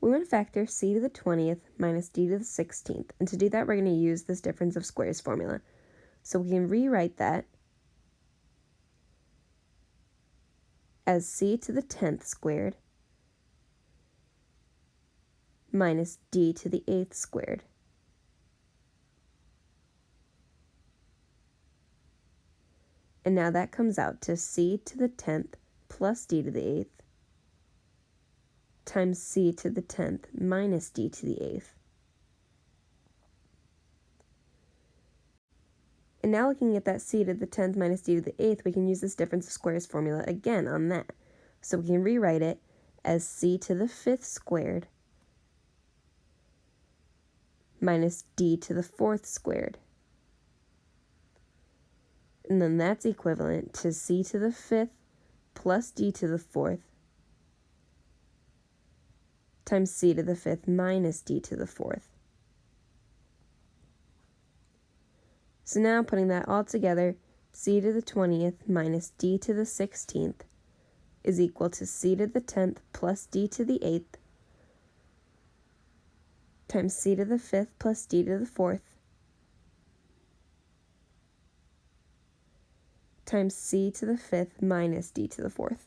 We want to factor c to the 20th minus d to the 16th. And to do that, we're going to use this difference of squares formula. So we can rewrite that as c to the 10th squared minus d to the 8th squared. And now that comes out to c to the 10th plus d to the 8th times c to the 10th minus d to the 8th. And now looking at that c to the 10th minus d to the 8th, we can use this difference of squares formula again on that. So we can rewrite it as c to the 5th squared minus d to the 4th squared. And then that's equivalent to c to the 5th plus d to the 4th times c to the 5th minus d to the 4th. So now putting that all together, c to the 20th minus d to the 16th is equal to c to the 10th plus d to the 8th times c to the 5th plus d to the 4th times c to the 5th minus d to the 4th.